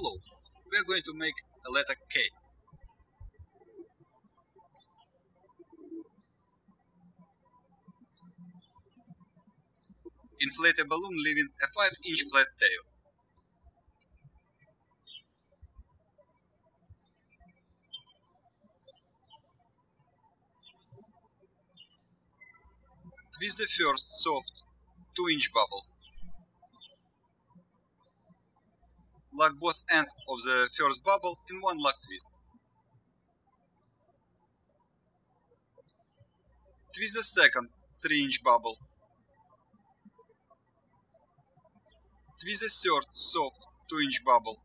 Hello, we are going to make a letter K. Inflate a balloon leaving a 5 inch flat tail. Twist the first soft 2 inch bubble. Lock both ends of the first bubble in one lock twist. Twist the second 3 inch bubble. Twist the third soft 2 inch bubble.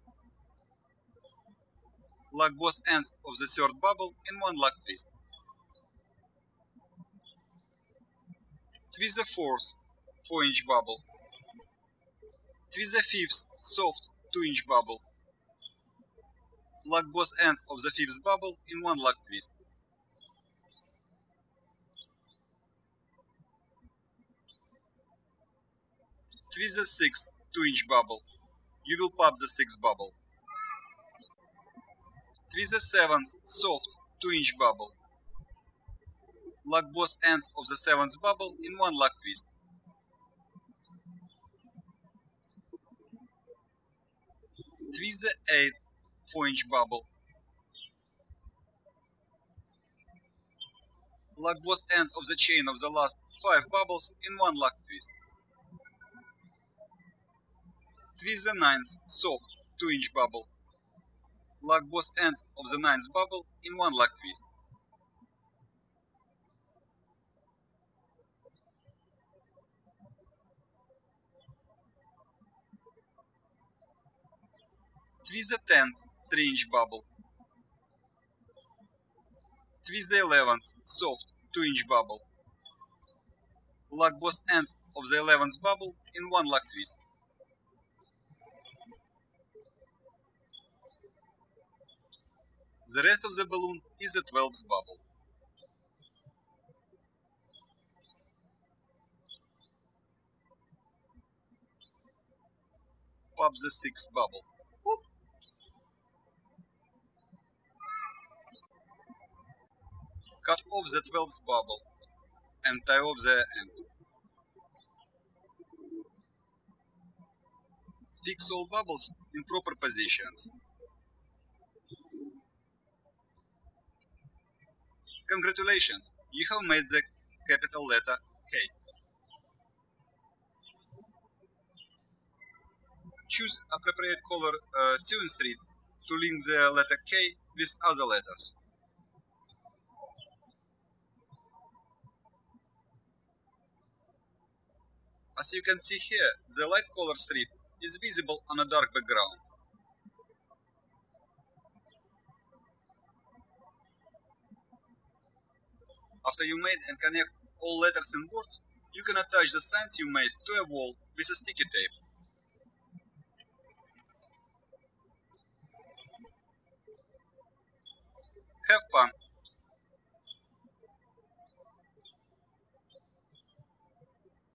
Lock both ends of the third bubble in one lock twist. Twist the fourth 4 inch bubble. Twist the fifth soft 2 inch bubble. Lock both ends of the fifth bubble in one lock twist. Twist the sixth 2 inch bubble. You will pop the sixth bubble. Twist the seventh soft 2 inch bubble. Lock both ends of the seventh bubble in one lock twist. Twist the eighth 4 inch bubble. Lock both ends of the chain of the last 5 bubbles in one lock twist. Twist the ninth soft 2 inch bubble. Lock both ends of the ninth bubble in one lock twist. Twist the 10th 3 inch bubble. Twist the 11th soft 2 inch bubble. Lock both ends of the 11th bubble in one lock twist. The rest of the balloon is the 12th bubble. Pop the 6th bubble. Cut off the 12th bubble and tie off the end. Fix all bubbles in proper positions. Congratulations, you have made the capital letter K. Choose appropriate color uh, strip to link the letter K with other letters. you can see here, the light color strip is visible on a dark background. After you made and connect all letters and words, you can attach the signs you made to a wall with a sticky tape. Have fun!